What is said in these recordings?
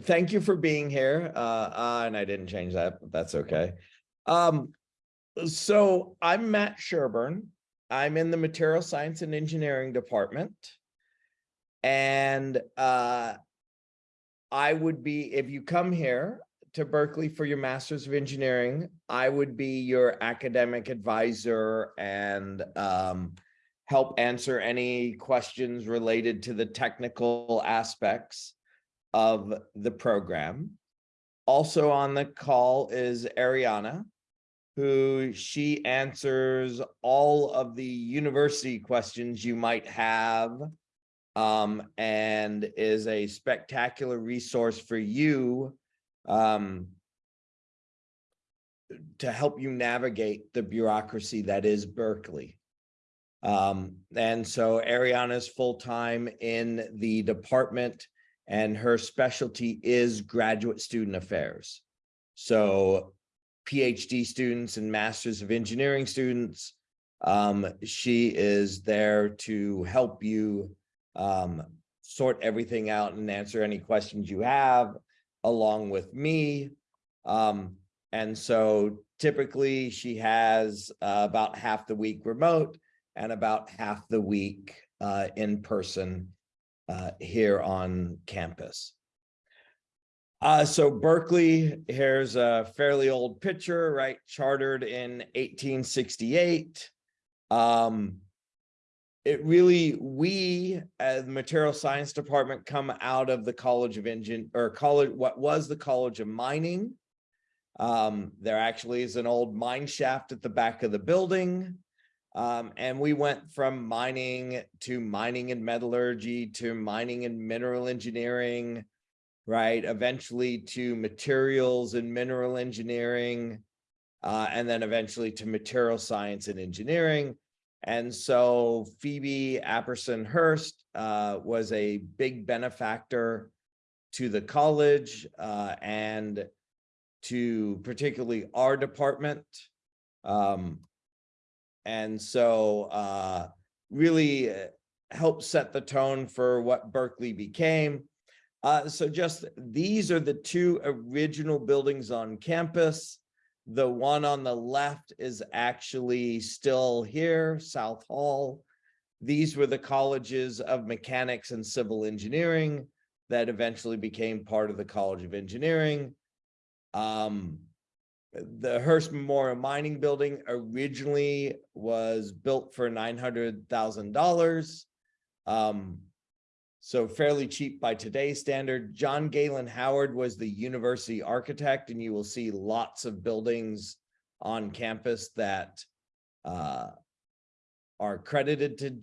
thank you for being here. Uh, uh, and I didn't change that, but that's okay. Um, so I'm Matt Sherburne. I'm in the Material Science and Engineering Department. And uh, I would be, if you come here to Berkeley for your Masters of Engineering, I would be your academic advisor and um, help answer any questions related to the technical aspects of the program. Also on the call is Ariana, who she answers all of the university questions you might have um, and is a spectacular resource for you um, to help you navigate the bureaucracy that is Berkeley. Um, and so Ariana's full-time in the department and her specialty is graduate student affairs. So PhD students and Masters of Engineering students, um, she is there to help you um, sort everything out and answer any questions you have along with me. Um, and so typically she has uh, about half the week remote and about half the week uh, in person uh, here on campus. Uh, so Berkeley, here's a fairly old picture, right? Chartered in 1868. Um, it really, we as the material science department come out of the College of Engine or college, what was the College of Mining. Um, there actually is an old mine shaft at the back of the building. Um, and we went from mining to mining and metallurgy to mining and mineral engineering, right? Eventually to materials and mineral engineering, uh, and then eventually to material science and engineering. And so Phoebe Apperson Hearst uh, was a big benefactor to the college uh, and to particularly our department. Um, and so uh, really uh, helped set the tone for what Berkeley became. Uh, so just these are the two original buildings on campus. The one on the left is actually still here, South Hall. These were the colleges of mechanics and civil engineering that eventually became part of the College of Engineering. Um, the Hearst Memorial Mining Building originally was built for $900,000. Um, so fairly cheap by today's standard. John Galen Howard was the university architect, and you will see lots of buildings on campus that uh, are credited to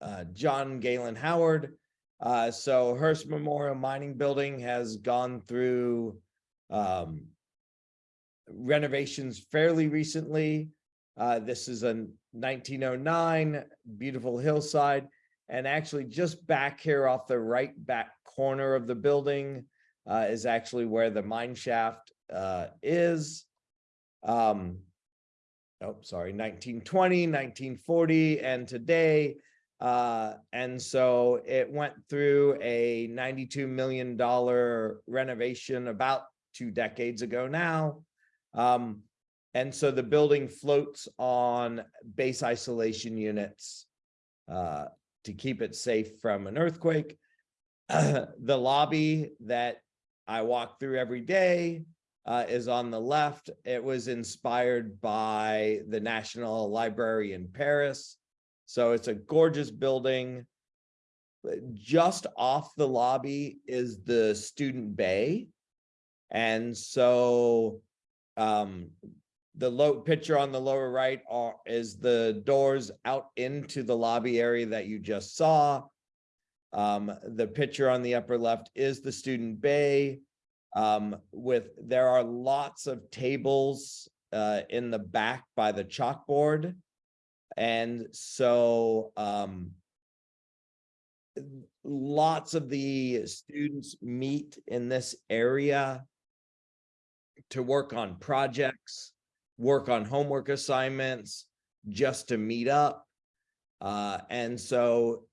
uh, John Galen Howard. Uh, so Hearst Memorial Mining Building has gone through um, renovations fairly recently. Uh, this is a 1909 beautiful hillside. And actually just back here off the right back corner of the building uh, is actually where the mine shaft uh, is. Um, oh, sorry, 1920, 1940, and today. Uh, and so it went through a $92 million renovation about two decades ago now. Um, and so the building floats on base isolation units uh, to keep it safe from an earthquake. the lobby that I walk through every day uh, is on the left. It was inspired by the National Library in Paris. So it's a gorgeous building. Just off the lobby is the student bay. And so um, the low picture on the lower right are, is the doors out into the lobby area that you just saw. Um, the picture on the upper left is the student bay um, with, there are lots of tables uh, in the back by the chalkboard. And so um, lots of the students meet in this area to work on projects, work on homework assignments, just to meet up. Uh, and so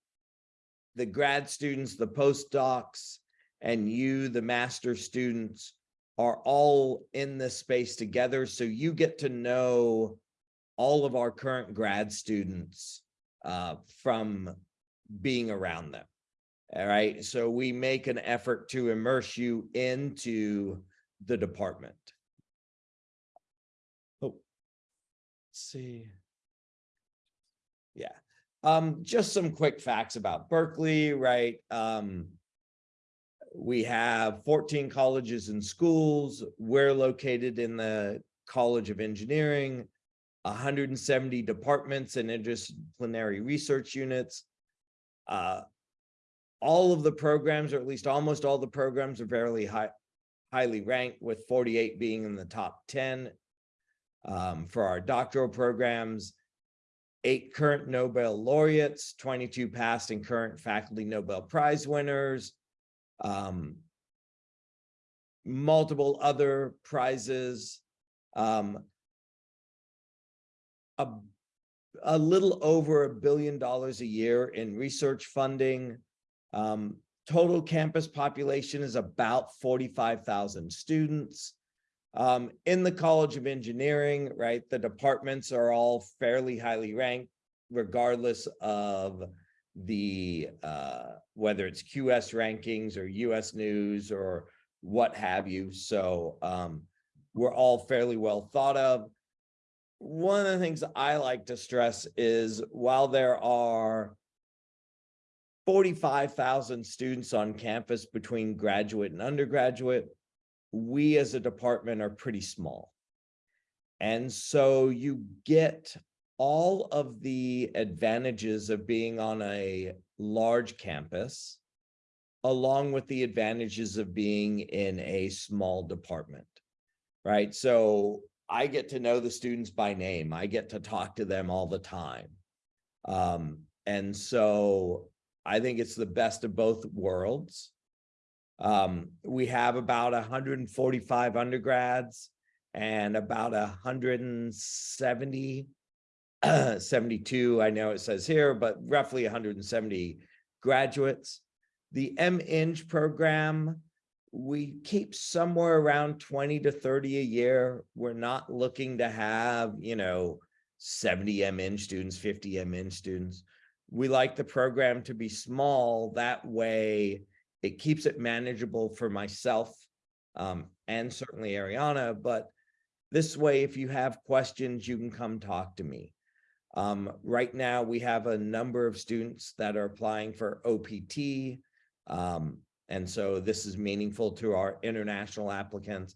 the grad students, the postdocs, and you, the master students, are all in this space together. So you get to know all of our current grad students uh, from being around them. All right, so we make an effort to immerse you into the department. Oh, let's see. Yeah, um, just some quick facts about Berkeley, right? Um, we have 14 colleges and schools. We're located in the College of Engineering, 170 departments and interdisciplinary research units. Uh, all of the programs, or at least almost all the programs are fairly high, highly ranked with 48 being in the top 10 um, for our doctoral programs eight current Nobel laureates, 22 past and current faculty Nobel Prize winners, um, multiple other prizes, um, a, a little over a billion dollars a year in research funding. Um, total campus population is about 45,000 students. Um, in the College of Engineering, right, the departments are all fairly highly ranked, regardless of the uh, whether it's QS rankings or US News or what have you. So um, we're all fairly well thought of. One of the things I like to stress is while there are 45,000 students on campus between graduate and undergraduate, we as a department are pretty small. And so you get all of the advantages of being on a large campus, along with the advantages of being in a small department, right? So I get to know the students by name. I get to talk to them all the time. Um, and so I think it's the best of both worlds. Um, we have about 145 undergrads and about 170, 72, I know it says here, but roughly 170 graduates. The M-Eng program, we keep somewhere around 20 to 30 a year. We're not looking to have, you know, 70 M-Eng students, 50 M-Eng students. We like the program to be small. That way, it keeps it manageable for myself um, and certainly Ariana, but this way, if you have questions, you can come talk to me. Um, right now, we have a number of students that are applying for OPT. Um, and so this is meaningful to our international applicants.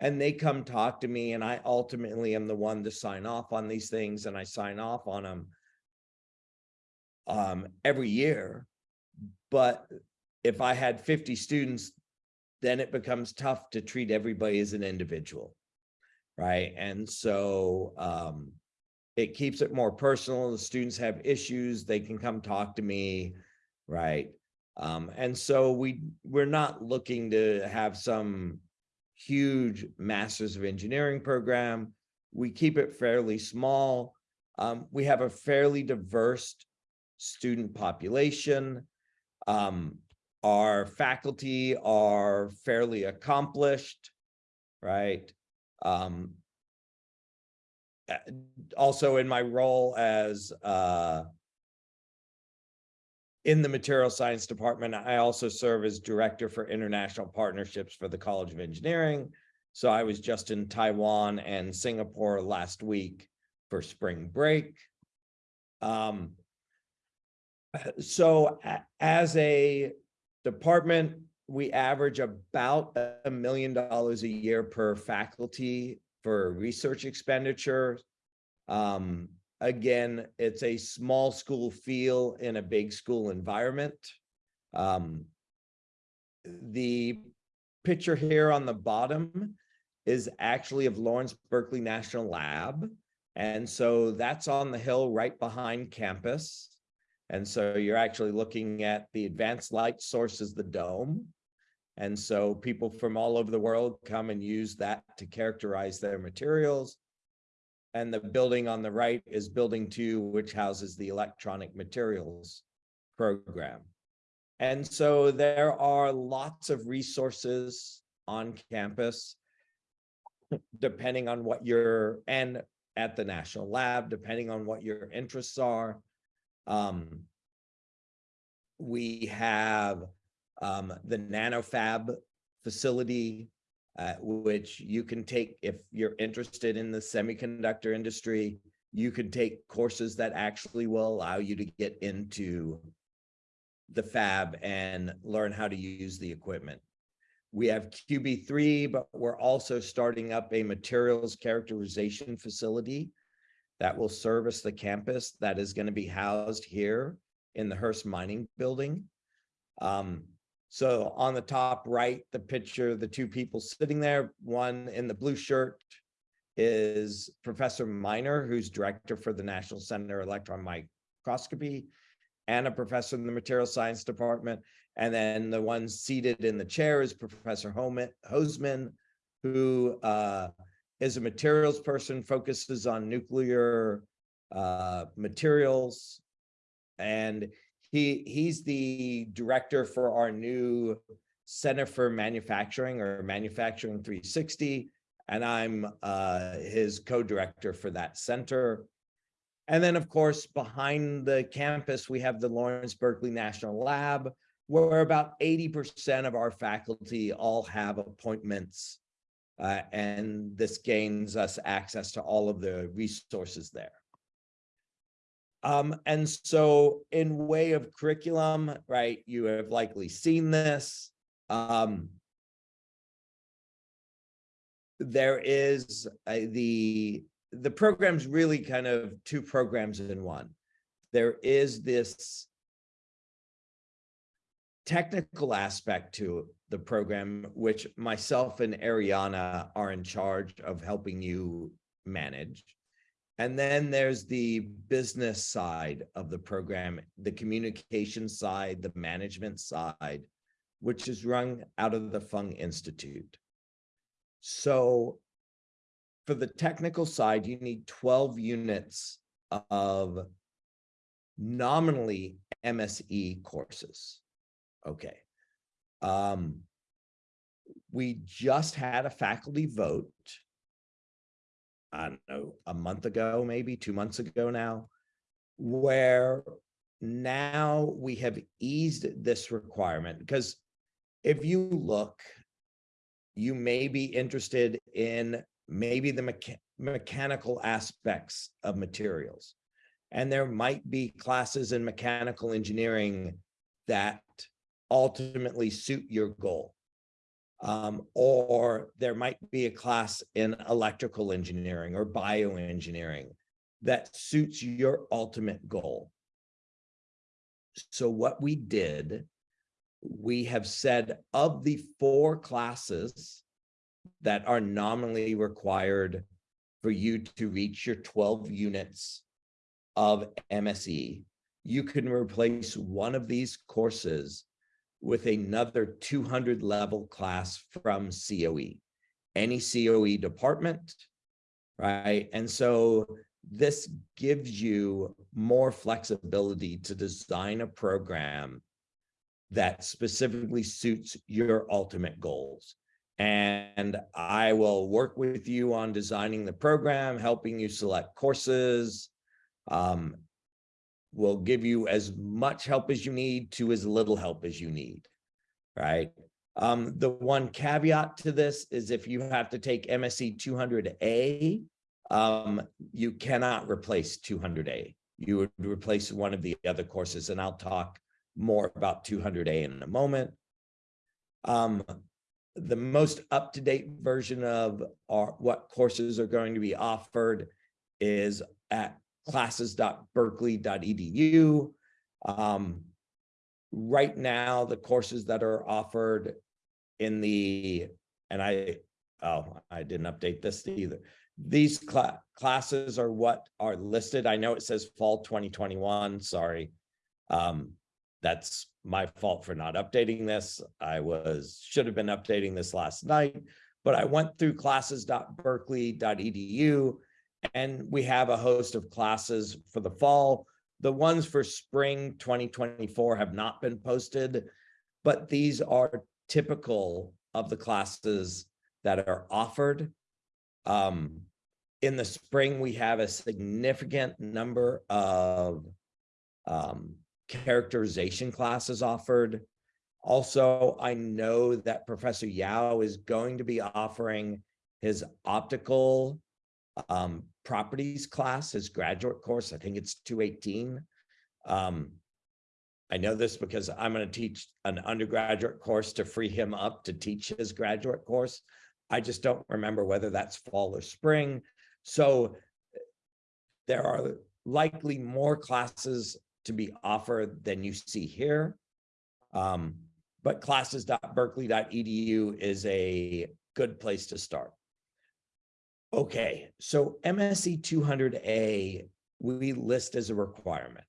And they come talk to me and I ultimately am the one to sign off on these things and I sign off on them um, every year. But if I had 50 students, then it becomes tough to treat everybody as an individual. Right. And so um, it keeps it more personal. The students have issues, they can come talk to me. Right. Um, and so we we're not looking to have some huge masters of engineering program. We keep it fairly small. Um, we have a fairly diverse student population. Um, our faculty are fairly accomplished, right? Um, also in my role as uh, in the material science department, I also serve as director for international partnerships for the College of Engineering. So I was just in Taiwan and Singapore last week for spring break. Um, so as a department, we average about a million dollars a year per faculty for research expenditure. Um, again, it's a small school feel in a big school environment. Um, the picture here on the bottom is actually of Lawrence Berkeley National Lab. And so that's on the hill right behind campus. And so you're actually looking at the advanced light source is the dome. And so people from all over the world come and use that to characterize their materials. And the building on the right is building two, which houses the electronic materials program. And so there are lots of resources on campus, depending on what your, and at the National Lab, depending on what your interests are. Um, we have um, the NanoFab facility, uh, which you can take if you're interested in the semiconductor industry. You can take courses that actually will allow you to get into the fab and learn how to use the equipment. We have QB3, but we're also starting up a materials characterization facility that will service the campus that is going to be housed here in the Hearst Mining Building. Um, so on the top right, the picture, the two people sitting there, one in the blue shirt is Professor Minor, who's director for the National Center Electron Microscopy and a professor in the material science department. And then the one seated in the chair is Professor Hosemann, who uh, is a materials person, focuses on nuclear uh, materials. And he he's the director for our new Center for Manufacturing or Manufacturing 360. And I'm uh, his co-director for that center. And then, of course, behind the campus, we have the Lawrence Berkeley National Lab, where about 80% of our faculty all have appointments. Uh, and this gains us access to all of the resources there. Um, and so in way of curriculum, right, you have likely seen this. Um, there is a, the the program's really kind of two programs in one. There is this technical aspect to the program, which myself and Ariana are in charge of helping you manage. And then there's the business side of the program, the communication side, the management side, which is run out of the Fung Institute. So for the technical side, you need 12 units of nominally MSE courses. Okay. Um, we just had a faculty vote, I don't know, a month ago, maybe two months ago now, where now we have eased this requirement because if you look, you may be interested in maybe the mecha mechanical aspects of materials. And there might be classes in mechanical engineering that ultimately suit your goal. Um, or there might be a class in electrical engineering or bioengineering that suits your ultimate goal. So what we did, we have said of the four classes that are nominally required for you to reach your 12 units of MSE, you can replace one of these courses with another 200 level class from COE, any COE department, right? And so this gives you more flexibility to design a program that specifically suits your ultimate goals and I will work with you on designing the program, helping you select courses. Um, we'll give you as much help as you need to as little help as you need, right? Um, the one caveat to this is if you have to take MSE 200A, um, you cannot replace 200A. You would replace one of the other courses, and I'll talk more about 200A in a moment. Um, the most up-to-date version of our, what courses are going to be offered is at classes.berkeley.edu. Um, right now, the courses that are offered in the, and I, oh, I didn't update this either. These cl classes are what are listed. I know it says fall 2021, sorry. Um, that's my fault for not updating this. I was should have been updating this last night, but I went through classes.berkeley.edu and we have a host of classes for the fall. The ones for spring twenty twenty-four have not been posted, but these are typical of the classes that are offered. Um, in the spring, we have a significant number of um, characterization classes offered. Also, I know that Professor Yao is going to be offering his optical um, properties class, his graduate course. I think it's 218. Um, I know this because I'm going to teach an undergraduate course to free him up to teach his graduate course. I just don't remember whether that's fall or spring. So there are likely more classes to be offered than you see here. Um, but classes.berkeley.edu is a good place to start. Okay, so MSE 200A, we list as a requirement.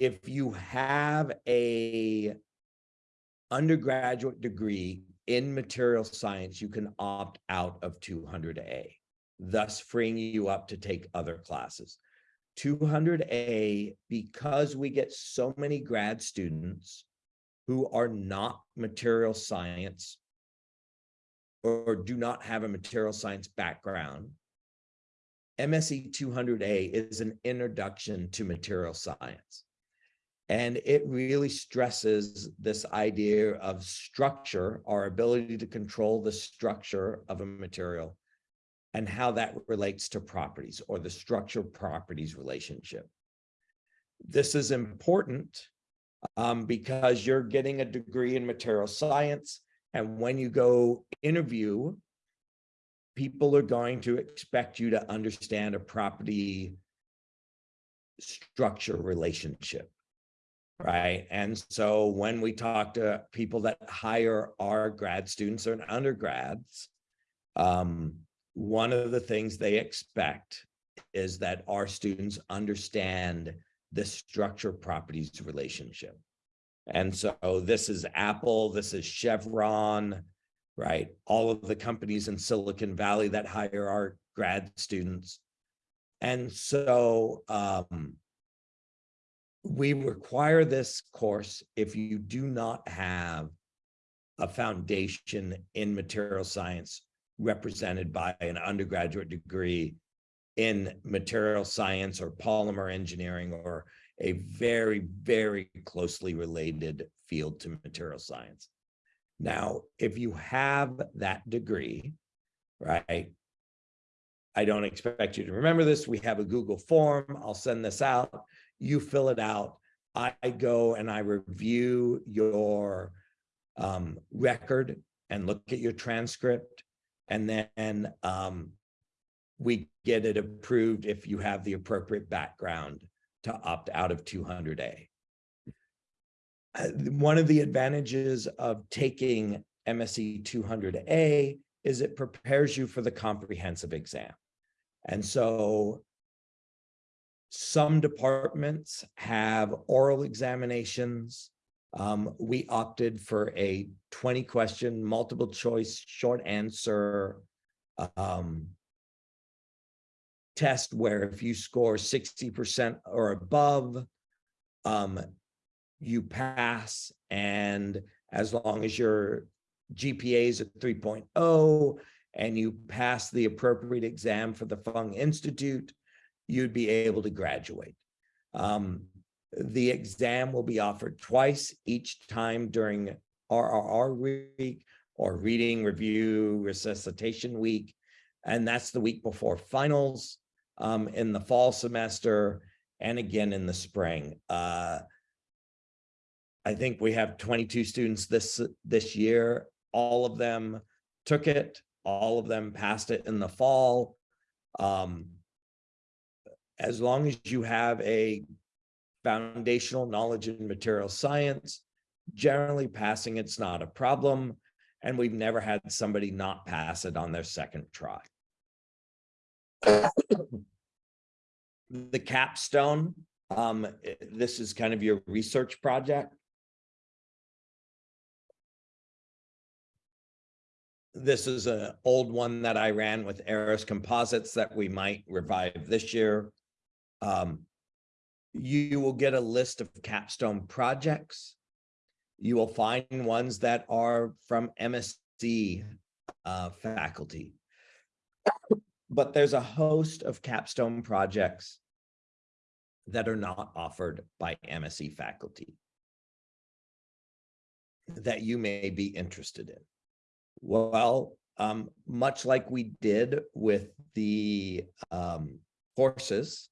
If you have a undergraduate degree in material science, you can opt out of 200A, thus freeing you up to take other classes. 200A, because we get so many grad students who are not material science or do not have a material science background, MSE 200A is an introduction to material science. And it really stresses this idea of structure, our ability to control the structure of a material and how that relates to properties or the structure properties relationship. This is important um, because you're getting a degree in material science and when you go interview, people are going to expect you to understand a property structure relationship, right? And so when we talk to people that hire our grad students or undergrads, um, one of the things they expect is that our students understand the structure properties relationship. And so this is Apple, this is Chevron, right? All of the companies in Silicon Valley that hire our grad students. And so um, we require this course if you do not have a foundation in material science represented by an undergraduate degree in material science or polymer engineering or a very, very closely related field to material science. Now, if you have that degree, right, I don't expect you to remember this. We have a Google form. I'll send this out. You fill it out. I go and I review your um, record and look at your transcript. And then um, we get it approved if you have the appropriate background to opt out of 200A. Uh, one of the advantages of taking MSE 200A is it prepares you for the comprehensive exam. And so some departments have oral examinations. Um, we opted for a 20 question, multiple choice, short answer um, test where if you score 60% or above, um, you pass. And as long as your GPA is at 3.0 and you pass the appropriate exam for the Fung Institute, you'd be able to graduate. Um, the exam will be offered twice each time during RRR week or reading review resuscitation week. And that's the week before finals um, in the fall semester and again in the spring. Uh, I think we have 22 students this this year. All of them took it. All of them passed it in the fall. Um, as long as you have a foundational knowledge in material science, generally passing it's not a problem. And we've never had somebody not pass it on their second try the capstone, um, this is kind of your research project. This is an old one that I ran with Arris Composites that we might revive this year. Um, you will get a list of capstone projects. You will find ones that are from MSE uh, faculty. But there's a host of capstone projects that are not offered by MSE faculty that you may be interested in. Well, um, much like we did with the um, courses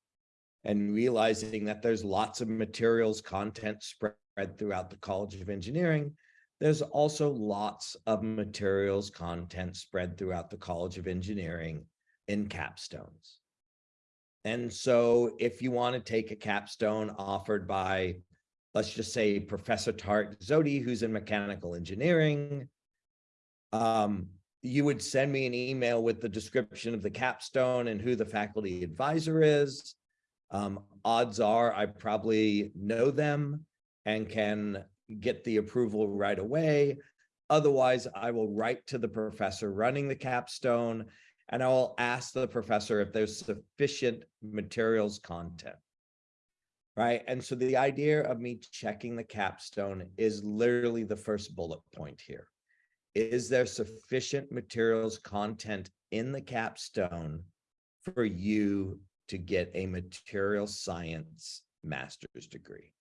and realizing that there's lots of materials content spread throughout the College of Engineering, there's also lots of materials content spread throughout the College of Engineering in capstones. And so if you want to take a capstone offered by, let's just say Professor Tarek Zohdi, who's in mechanical engineering, um, you would send me an email with the description of the capstone and who the faculty advisor is. Um, odds are I probably know them and can get the approval right away. Otherwise, I will write to the professor running the capstone and I will ask the professor if there's sufficient materials content. Right. And so the idea of me checking the capstone is literally the first bullet point here. Is there sufficient materials content in the capstone for you to get a material science master's degree?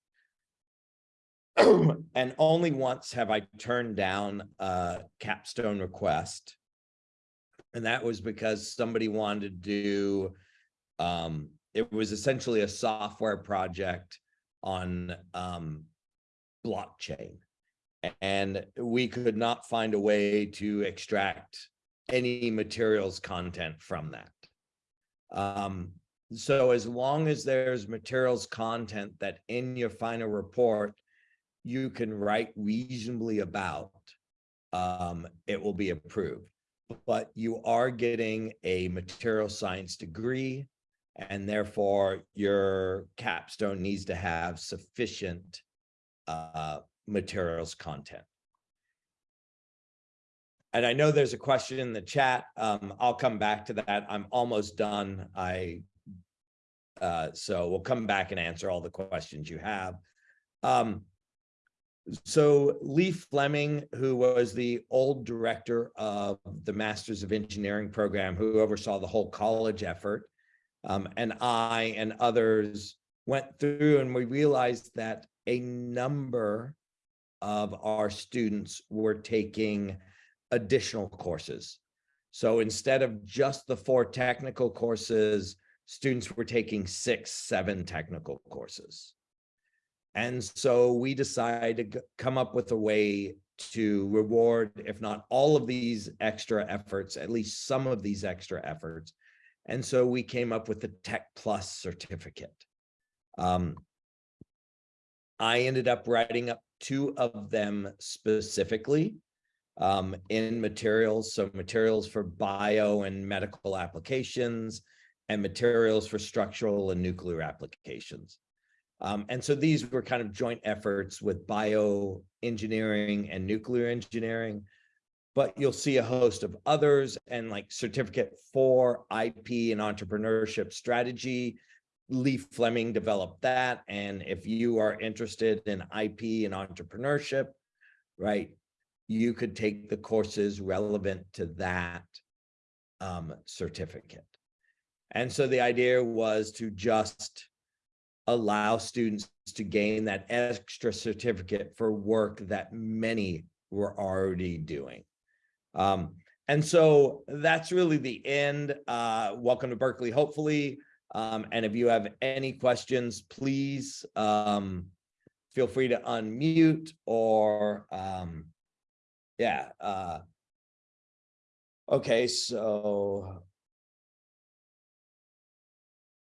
and only once have I turned down a capstone request and that was because somebody wanted to do, um, it was essentially a software project on um, blockchain. And we could not find a way to extract any materials content from that. Um, so as long as there's materials content that in your final report, you can write reasonably about, um, it will be approved but you are getting a material science degree and therefore your capstone needs to have sufficient uh, materials content. And I know there's a question in the chat. Um, I'll come back to that. I'm almost done. I uh, so we'll come back and answer all the questions you have. Um, so Lee Fleming, who was the old director of the Masters of Engineering program, who oversaw the whole college effort, um, and I and others went through and we realized that a number of our students were taking additional courses. So instead of just the four technical courses, students were taking six, seven technical courses. And so we decided to come up with a way to reward, if not all of these extra efforts, at least some of these extra efforts. And so we came up with the Tech Plus certificate. Um, I ended up writing up two of them specifically um, in materials. So materials for bio and medical applications and materials for structural and nuclear applications. Um, and so these were kind of joint efforts with bioengineering and nuclear engineering, but you'll see a host of others and like certificate for IP and entrepreneurship strategy. Lee Fleming developed that. And if you are interested in IP and entrepreneurship, right, you could take the courses relevant to that um, certificate. And so the idea was to just allow students to gain that extra certificate for work that many were already doing. Um, and so that's really the end. Uh, welcome to Berkeley, hopefully. Um, and if you have any questions, please um, feel free to unmute or, um, yeah. Uh, okay, so.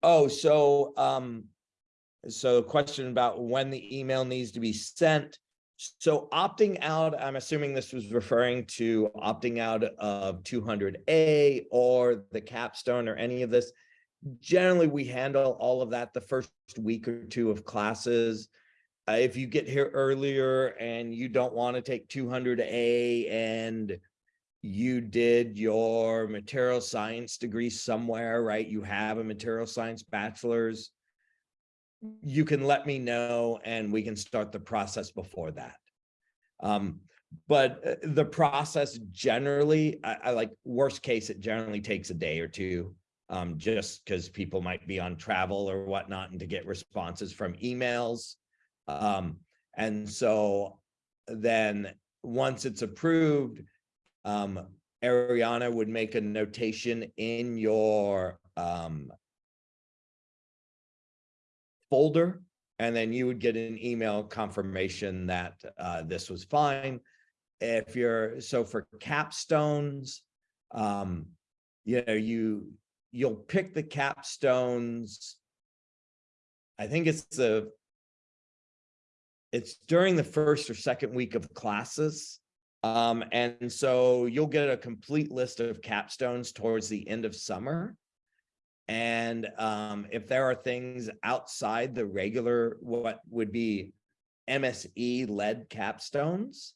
Oh, so um, so question about when the email needs to be sent. So opting out, I'm assuming this was referring to opting out of 200A or the capstone or any of this. Generally, we handle all of that the first week or two of classes. Uh, if you get here earlier and you don't want to take 200A and you did your material science degree somewhere, right? You have a material science bachelor's you can let me know and we can start the process before that. Um, but uh, the process generally, I, I like worst case, it generally takes a day or two. Um, just because people might be on travel or whatnot and to get responses from emails. Um, and so then once it's approved, um, Ariana would make a notation in your um folder, and then you would get an email confirmation that uh this was fine. If you're, so for capstones, um, you know, you, you'll pick the capstones. I think it's the it's during the first or second week of classes. Um, and so you'll get a complete list of capstones towards the end of summer. And um, if there are things outside the regular, what would be MSE led capstones,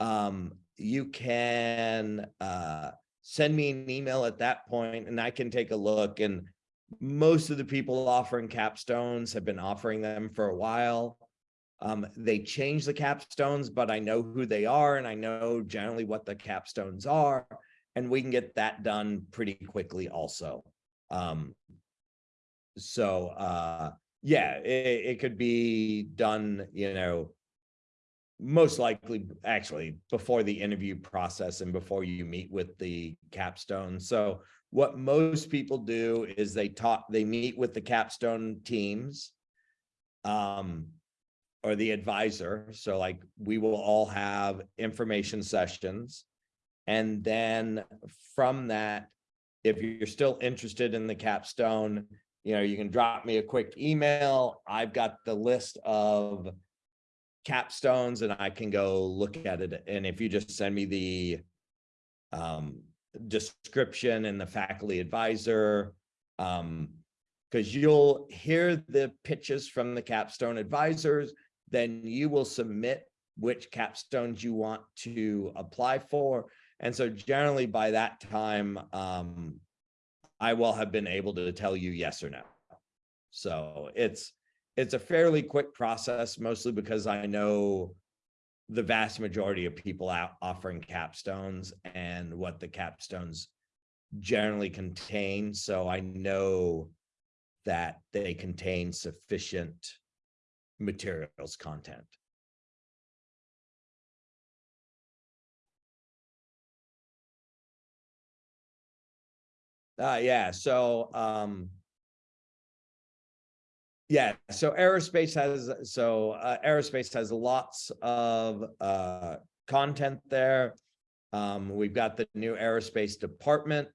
um, you can uh, send me an email at that point and I can take a look and most of the people offering capstones have been offering them for a while. Um, they change the capstones, but I know who they are and I know generally what the capstones are, and we can get that done pretty quickly also. Um, so uh, yeah, it, it could be done, you know, most likely actually before the interview process and before you meet with the capstone. So what most people do is they talk, they meet with the capstone teams. Um, or the advisor. So like we will all have information sessions. And then from that, if you're still interested in the capstone, you know, you can drop me a quick email. I've got the list of capstones and I can go look at it. And if you just send me the um, description and the faculty advisor, um, because you'll hear the pitches from the capstone advisors then you will submit which capstones you want to apply for. And so generally by that time, um, I will have been able to tell you yes or no. So it's it's a fairly quick process, mostly because I know the vast majority of people out offering capstones and what the capstones generally contain. So I know that they contain sufficient materials content. Uh, yeah, so, um, yeah, so aerospace has, so, uh, aerospace has lots of, uh, content there. Um, we've got the new aerospace department,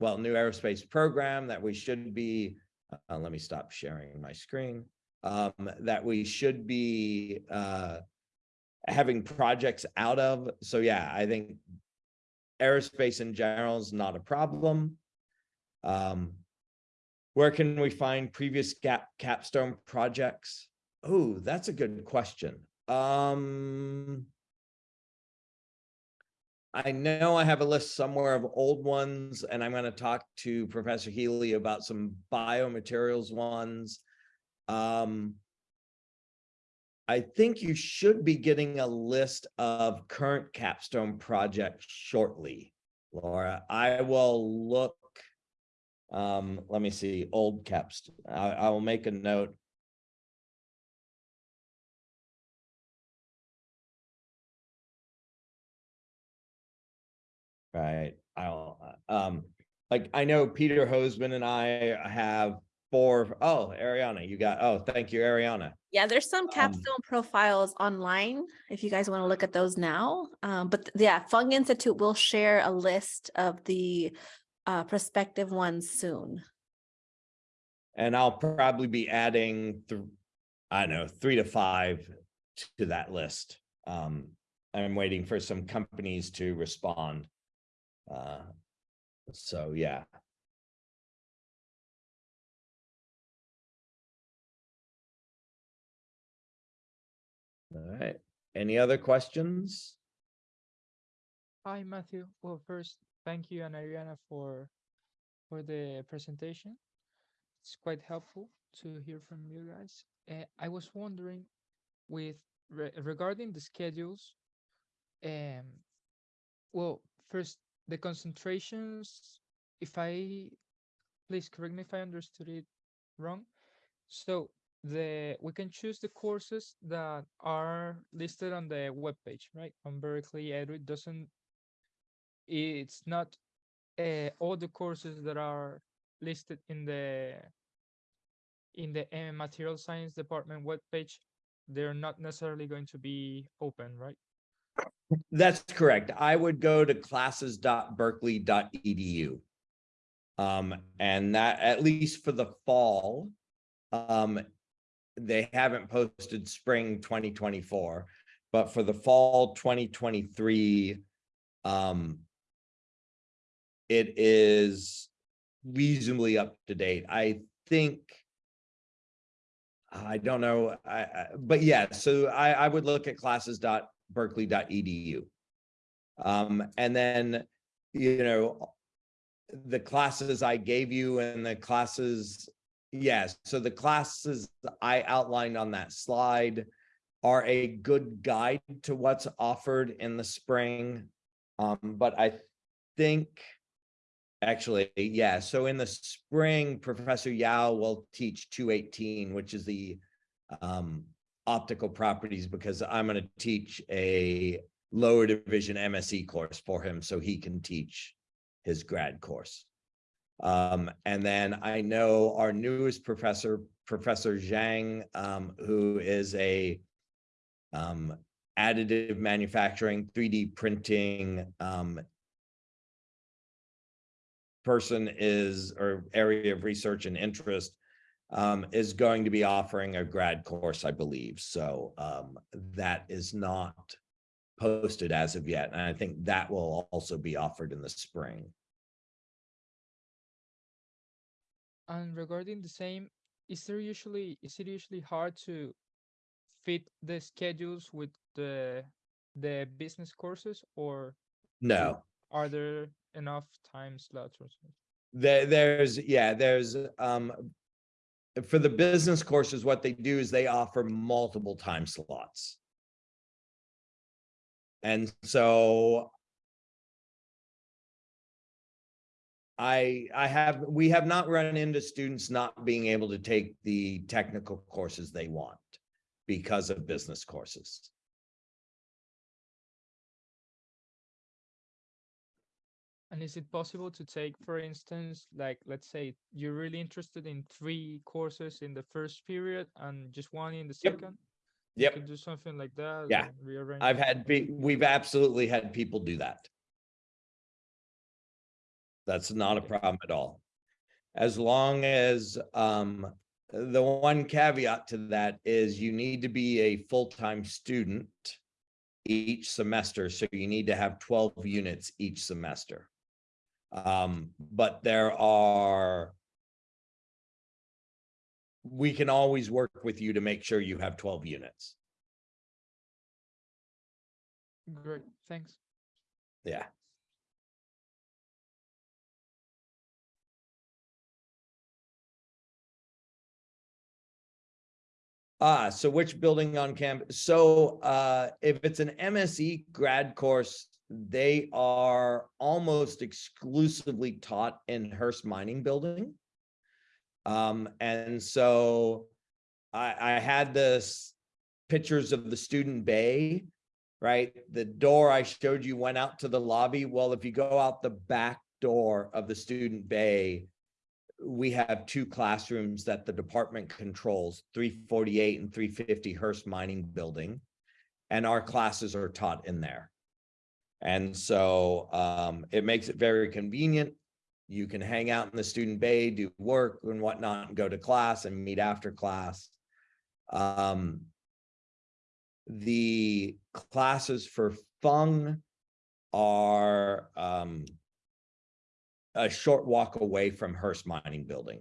well, new aerospace program that we should be, uh, let me stop sharing my screen um, that we should be uh, having projects out of. So yeah, I think aerospace in general is not a problem. Um, where can we find previous gap capstone projects? Oh, that's a good question. Um, I know I have a list somewhere of old ones, and I'm going to talk to Professor Healy about some biomaterials ones. Um, I think you should be getting a list of current capstone projects shortly, Laura. I will look. Um, let me see, old caps. I, I will make a note. Right. I'll, um, like, I know Peter Hosemann and I have for, oh, Ariana, you got, oh, thank you, Ariana. Yeah, there's some Um, capstone profiles online if you guys want to look at those now. Um, but yeah, Fung Institute will share a list of the uh, prospective ones soon. And I'll probably be adding, th- I don't know, three to five to that list. Um, I'm waiting for some companies to respond. Uh, so yeah. All right. Any other questions? Hi, Matthew. Well, first, thank you and Ariana for for the presentation. It's quite helpful. to hear from you guys. Uh, I was wondering with re- regarding the schedules, um, well, first the concentrations, if I, please correct me if I understood it wrong. So the, we can choose the courses that are listed on the webpage, right? On Berkeley it doesn't, it's not uh, all the courses that are listed in the in the uh, material science department webpage, they're not necessarily going to be open, right? That's correct. I would go to classes.berkeley.edu. Um, and that, at least for the fall, um, they haven't posted spring twenty twenty-four, but for the fall twenty twenty-three, um, it is reasonably up to date. I think I don't know, I, I, but yeah, so I, I would look at classes.berkeley.edu. Um, and then, you know, the classes I gave you and the classes, yes, so the classes I outlined on that slide are a good guide to what's offered in the spring. Um, but I think Actually, yeah, so in the spring, Professor Yao will teach two eighteen, which is the um optical properties, because I'm gonna teach a lower division MSE course for him, so he can teach his grad course. Um, and then I know our newest professor, Professor Zhang, um, who is a um additive manufacturing, three D printing, um person is, or area of research and interest um, is going to be offering a grad course, I believe. So um, that is not posted as of yet. And I think that will also be offered in the spring. And regarding the same, is there usually, is it usually hard to fit the schedules with the the business courses or No, are there enough time slots or something? there, there's, yeah, there's, um, for the business courses, what they do is they offer multiple time slots. And so I, I have, we have not run into students not being able to take the technical courses they want because of business courses. And is it possible to take, for instance, like, let's say you're really interested in three courses in the first period and just one in the Yep. second? You Yep. do something like that? Yeah. Rearrange. I've had, we've absolutely had people do that. That's not a problem at all. As long as, um, the one caveat to that is you need to be a full-time student each semester, so you need to have twelve units each semester. Um, but there are we can always work with you to make sure you have twelve units. Great, thanks. Yeah. Ah, so which building on campus? So uh, if it's an MSE grad course, they are almost exclusively taught in Hearst Mining Building. Um, and so I, I had this pictures of the student bay right? The door I showed you went out to the lobby. Well, if you go out the back door of the student bay, we have two classrooms that the department controls, three forty-eight and three fifty Hearst Mining Building. And our classes are taught in there. And so um, it makes it very convenient. You can hang out in the student bay, do work and whatnot, and go to class and meet after class. Um, the classes for Fung are um a short walk away from Hearst Mining Building.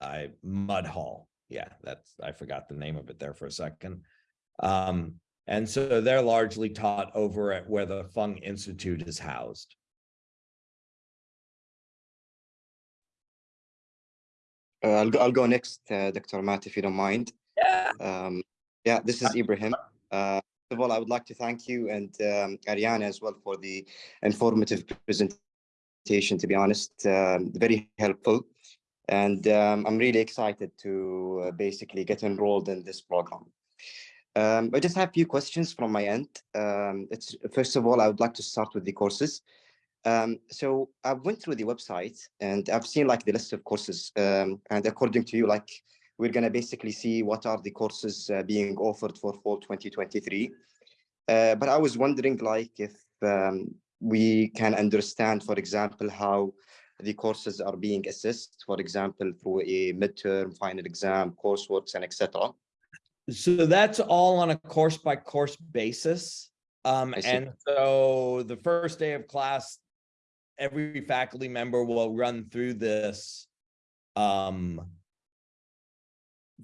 I Mud Hall. Yeah, that's, I forgot the name of it there for a second. Um, and so they're largely taught over at where the Fung Institute is housed. Uh, I'll, go- I'll go next, uh, Dr. Matt, if you don't mind. Yeah. Um, yeah, this is Ibrahim. Uh, first of all, I would like to thank you and um, Ariane as well for the informative presentation, to be honest, um, very helpful. And um, I'm really excited to uh, basically get enrolled in this program. Um, I just have a few questions from my end. Um, first of all, I would like to start with the courses. Um, so I went through the website and I've seen like the list of courses. Um, and according to you, like we're gonna basically see what are the courses uh, being offered for fall 2023. Uh, but I was wondering like if um, we can understand, for example, how the courses are being assessed, for example, through a midterm, final exam, courseworks, and etc. So that's all on a course by course basis. Um, and so the first day of class, every faculty member will run through this um,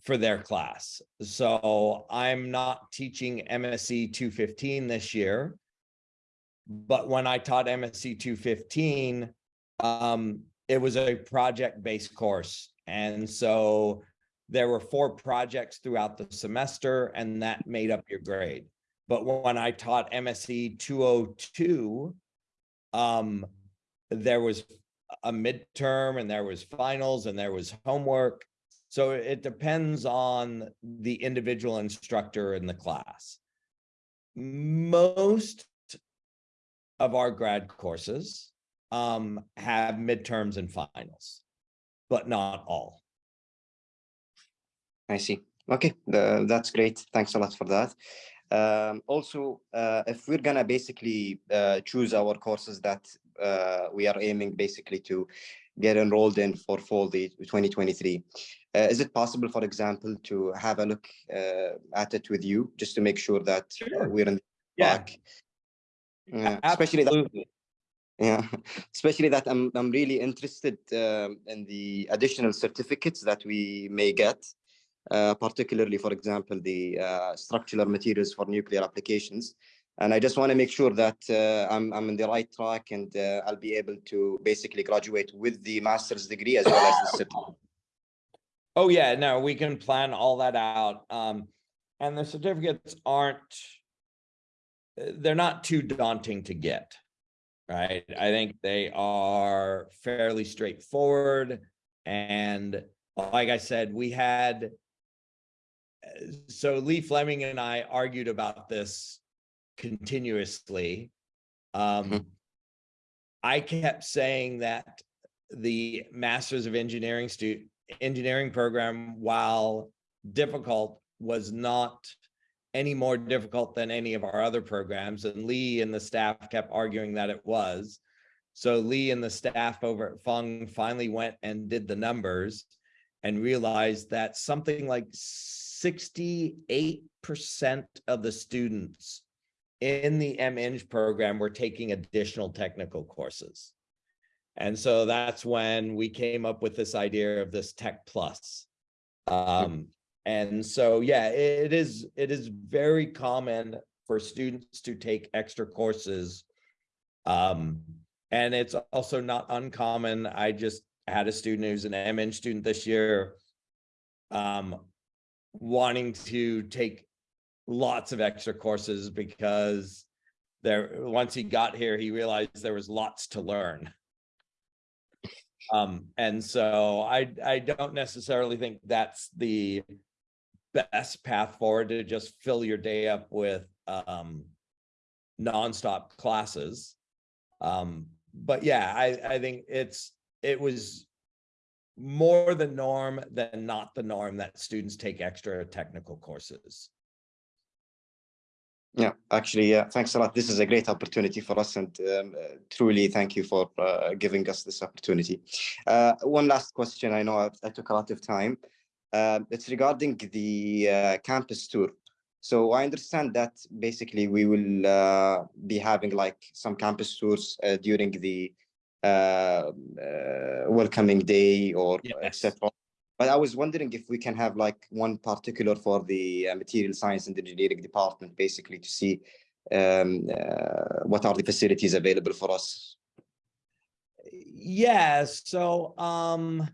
for their class. So I'm not teaching MSE 215 this year. But when I taught MSE 215, um, it was a project-based course. And so there were four projects throughout the semester and that made up your grade. But when I taught MSE 202, um, there was a midterm and there was finals and there was homework. So it depends on the individual instructor in the class. Most of our grad courses um, have midterms and finals, but not all. I see. Okay, the, that's great. Thanks a lot for that. Um, also, uh, if we're gonna basically uh, choose our courses that uh, we are aiming basically to get enrolled in for fall the 2023, uh, is it possible, for example, to have a look uh, at it with you just to make sure that Sure. we're in the Yeah, track? Yeah, especially that absolutely. yeah, especially that I'm I'm really interested um, in the additional certificates that we may get, particularly, for example, the uh, structural materials for nuclear applications. And I just want to make sure that uh, I'm I'm in the right track and uh, I'll be able to basically graduate with the master's degree as well as the certificate. Oh, yeah, no, we can plan all that out. Um, and the certificates aren't, uh, they're not too daunting to get. Right? I think they are fairly straightforward. And like I said, we had, uh, so Lee Fleming and I argued about this continuously. Um, Mhm. I kept saying that the Masters of Engineering stu- engineering program, while difficult, was not any more difficult than any of our other programs. And Lee and the staff kept arguing that it was. So Lee and the staff over at Fung finally went and did the numbers and realized that something like sixty-eight percent of the students in the M-Eng program were taking additional technical courses. And so that's when we came up with this idea of this Tech Plus. Um, and so, yeah, it is, it is very common for students to take extra courses. Um, and it's also not uncommon. I just had a student who's an M-Eng student this year. Um, wanting to take lots of extra courses because there, once he got here, he realized there was lots to learn. Um, and so I, I don't necessarily think that's the best path forward to just fill your day up with, um, nonstop classes. Um, but yeah, I, I think it's, it was more the norm than not the norm that students take extra technical courses. Yeah, actually, yeah, thanks a lot. This is a great opportunity for us and um, uh, truly thank you for uh, giving us this opportunity. Uh, one last question. I know I, I took a lot of time. Uh, it's regarding the uh, campus tour. So I understand that basically we will uh, be having like some campus tours during the uh, uh, welcoming day or Yes. etc. But I was wondering if we can have like one particular for the uh, material science and engineering department, basically to see um, uh, what are the facilities available for us. Yeah, so, um,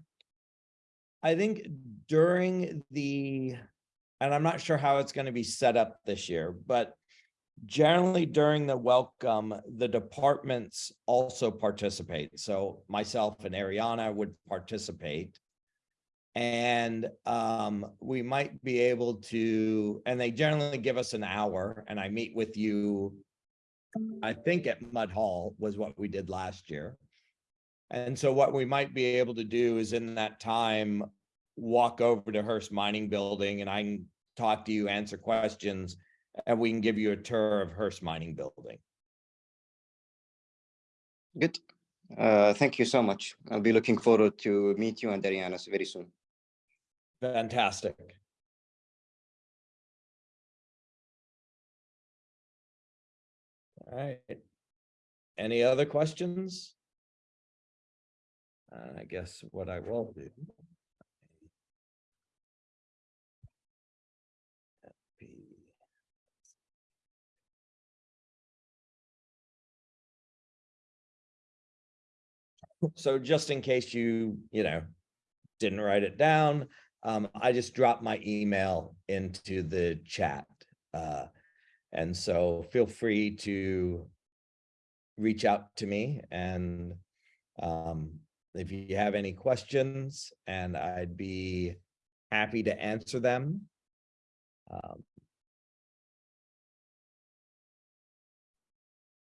I think during the, and I'm not sure how it's gonna be set up this year, but generally during the welcome, the departments also participate. So myself and Ariana would participate. And um, we might be able to, and they generally give us an hour and I meet with you. I think at Mud Hall was what we did last year. And so what we might be able to do is in that time, walk over to Hearst Mining Building and I can talk to you, answer questions, and we can give you a tour of Hearst Mining Building. Good. Uh, thank you so much. I'll be looking forward to meet you and Ariana very soon. Fantastic. All right. Any other questions? I guess what I will do. So just in case you, you know, didn't write it down, um, I just dropped my email into the chat. Uh, and so feel free to reach out to me and um, if you have any questions and I'd be happy to answer them. Um,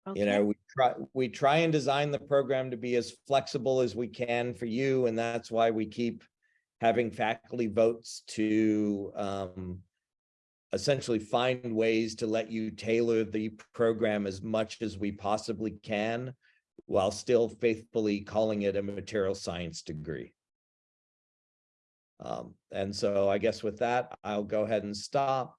You Okay. know, we try, we try and design the program to be as flexible as we can for you, and that's why we keep having faculty votes to um essentially find ways to let you tailor the program as much as we possibly can while still faithfully calling it a material science degree. Um, and so I guess with that, I'll go ahead and stop.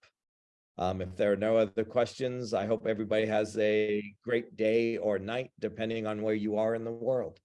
Um, if there are no other questions, I hope everybody has a great day or night, depending on where you are in the world.